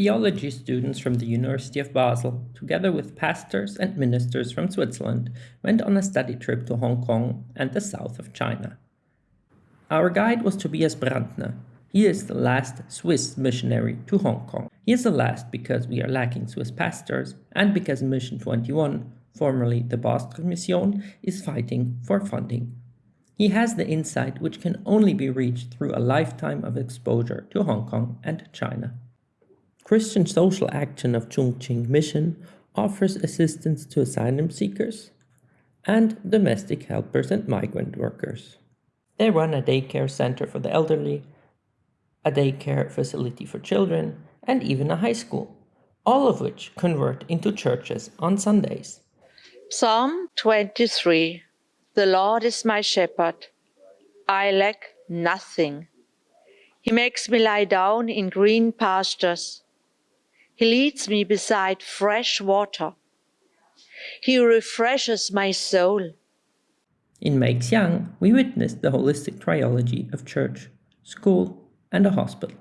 theology students from the University of Basel, together with pastors and ministers from Switzerland, went on a study trip to Hong Kong and the south of China. Our guide was Tobias Brandner. He is the last Swiss missionary to Hong Kong. He is the last because we are lacking Swiss pastors and because Mission 21, formerly the Basel Mission, is fighting for funding he has the insight which can only be reached through a lifetime of exposure to Hong Kong and China. Christian Social Action of Tsung Tsin Mission offers assistance to asylum seekers and domestic helpers and migrant workers. They run a daycare center for the elderly, a daycare facility for children, and even a high school, all of which convert into churches on Sundays. Psalm 23 the Lord is my shepherd. I lack nothing. He makes me lie down in green pastures. He leads me beside fresh water. He refreshes my soul. In Meixian, we witnessed the holistic triology of church, school, and a hospital.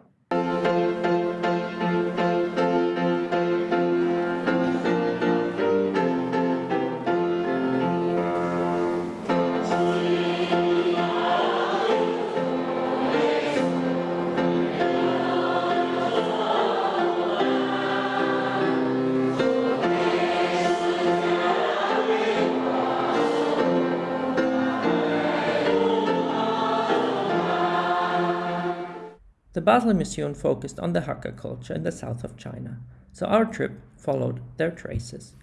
The Basel Mission focused on the Hakka culture in the south of China, so our trip followed their traces.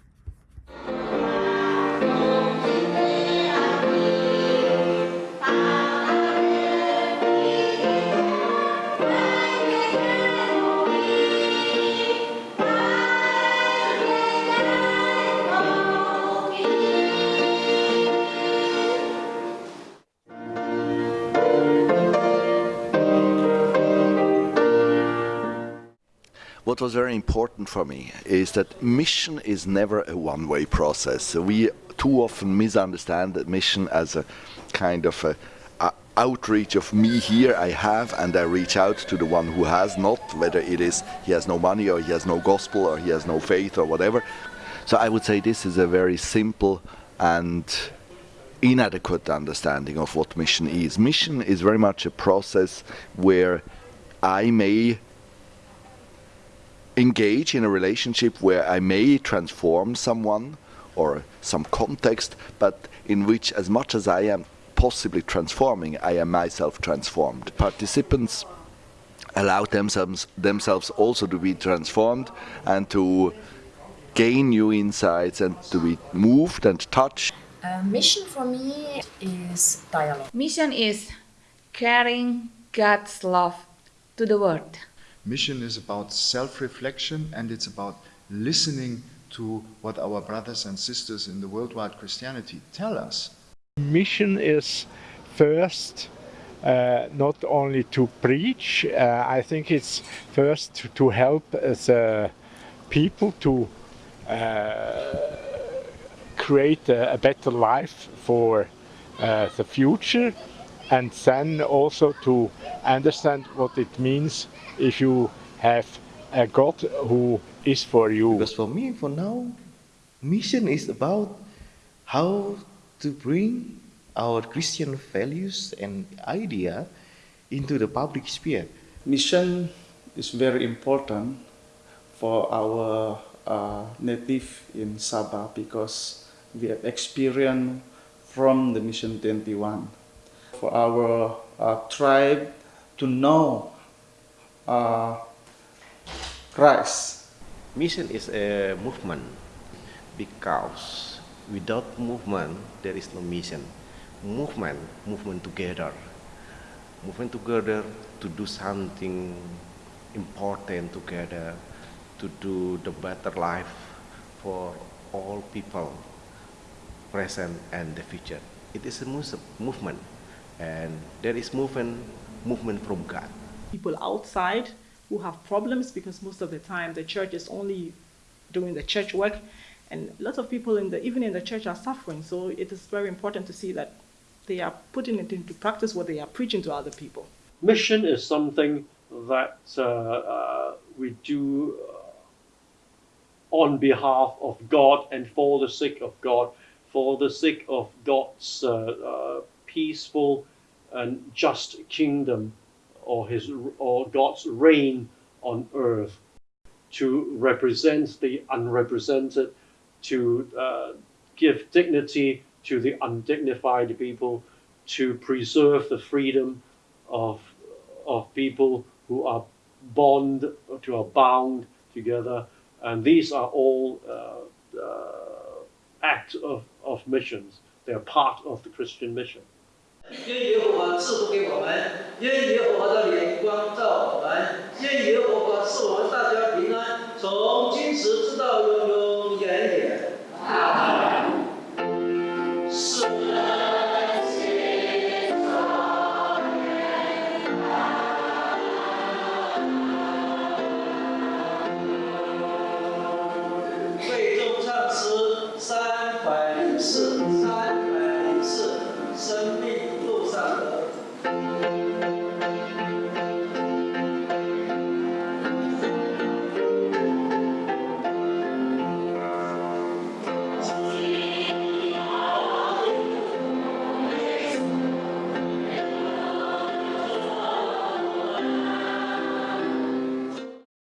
What was very important for me is that mission is never a one-way process. we too often misunderstand that mission as a kind of a, a outreach of me here I have and I reach out to the one who has not, whether it is he has no money or he has no gospel or he has no faith or whatever. So I would say this is a very simple and inadequate understanding of what mission is. Mission is very much a process where I may engage in a relationship where I may transform someone or some context, but in which, as much as I am possibly transforming, I am myself transformed. Participants allow themselves, themselves also to be transformed and to gain new insights and to be moved and touched. Uh, mission for me is dialogue. Mission is carrying God's love to the world. Mission is about self-reflection and it's about listening to what our brothers and sisters in the worldwide Christianity tell us. Mission is first uh, not only to preach, uh, I think it's first to, help the people to uh, create a, a, better life for uh, the future and then also to understand what it means if you have a God who is for you. Because for me, for now, mission is about how to bring our Christian values and idea into the public sphere. Mission is very important for our uh, native in Sabah because we have experience from the Mission 21. For our uh, tribe to know uh, Christ. Mission is a movement because without movement there is no mission. Movement, movement together. Movement together to do something important together, to do the better life for all people, present and the future. It is a movement and there is movement, movement from God. People outside who have problems because most of the time the church is only doing the church work. And lots of people in the even in the church are suffering. So it is very important to see that they are putting it into practice what they are preaching to other people. Mission is something that uh, uh, we do on behalf of God and for the sake of God, for the sake of God's uh, uh, peaceful and just kingdom or his or God's reign on earth to represent the unrepresented, to uh, give dignity to the undignified people, to preserve the freedom of, of people who are bond, to are bound together. And these are all uh, uh, acts of, of missions. They are part of the Christian mission. 愿耶和华赐福给我们，愿耶和华的灵光照我们，愿耶和华赐我们大家平安，从今时直到永永。